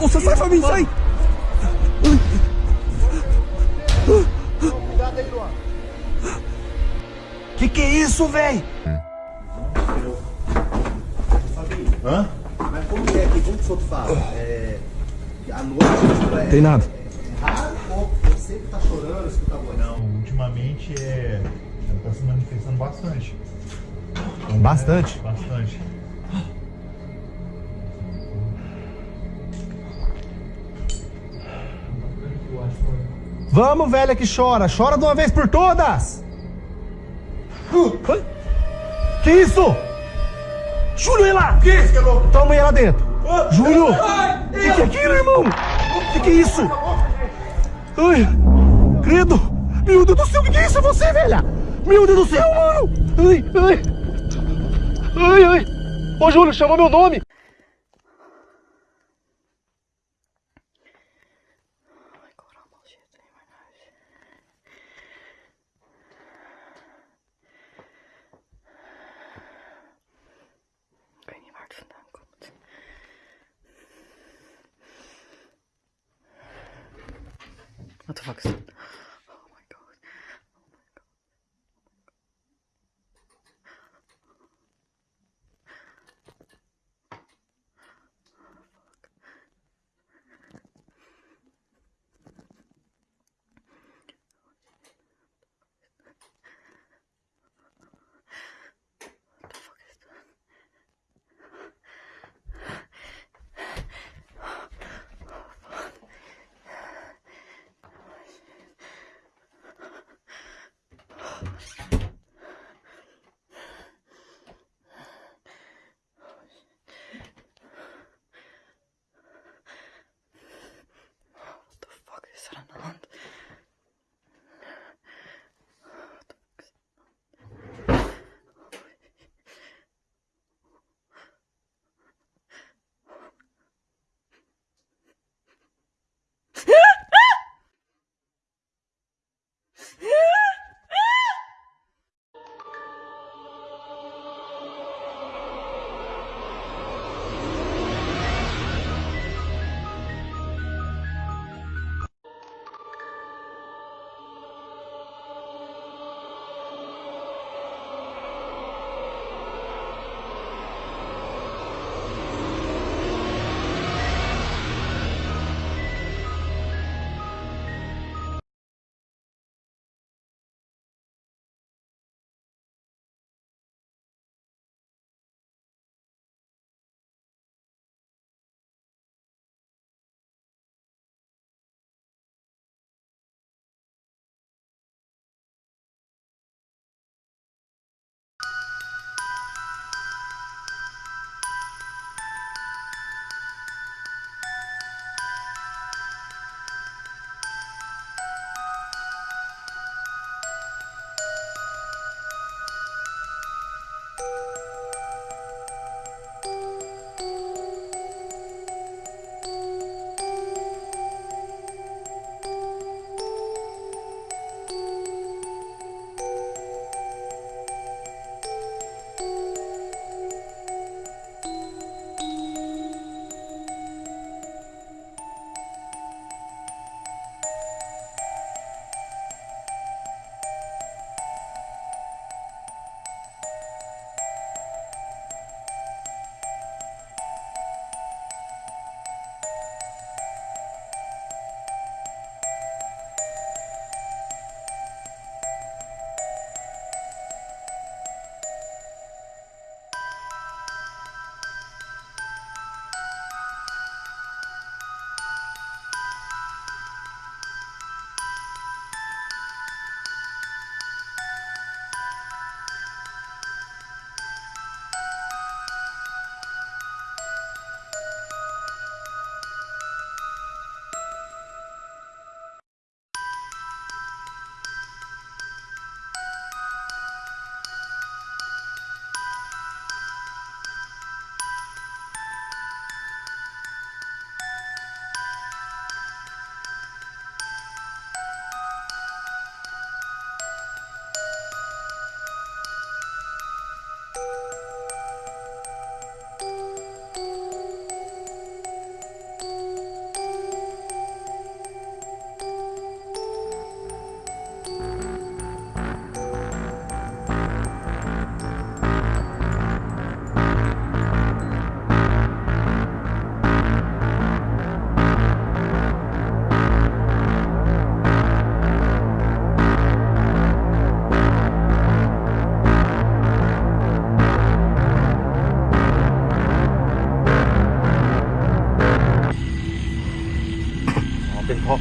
Nossa, sai, Fabinho, sai! Cuidado aí, Luan. Que que é isso, velho? Hã? Mas como que é aqui? Como que o senhor fala? É. À noite, tipo, é. Tem nada. É raro ou você sempre tá chorando, escuta a voz? Não, ultimamente é. Ela tá se manifestando bastante. Bastante? Bastante. Vamos, velha que chora. Chora de uma vez por todas. Que isso? Júlio, vai lá. Que isso, que é louco? Toma aí lá dentro. Júlio. Que que é aquilo, irmão? Que que é isso? Ai, credo. Meu Deus do céu, que que é isso? É você, velha? Meu Deus do céu, mano. Ai, ai. Ai, ai. Ô, Júlio, chamou meu nome. あとトファクス。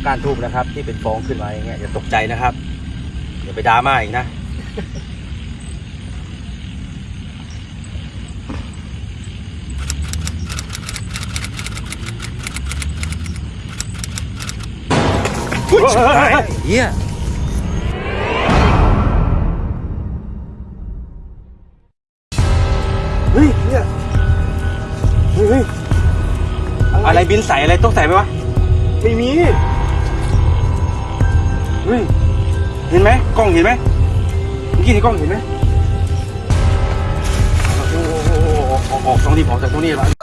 ก้านทูบนะครับ ที่เป็นฟองขึ้นมาอย่างเงี้ยอย่าตกใจนะครับอย่าไปดราม่าอีกนะเฮียเฮ้ยเฮียเฮ้ยเฮ้ยอะไรบินใส่อะไรต้องใส่ไหมวะ ไม่มีเฮ้ยเห็นไหมกล้องเห็นไหมเมื่อกี้ในกล้องเห็นไหมโอ้โหออกออกตรงนี้ออกจากตรงนี้ละ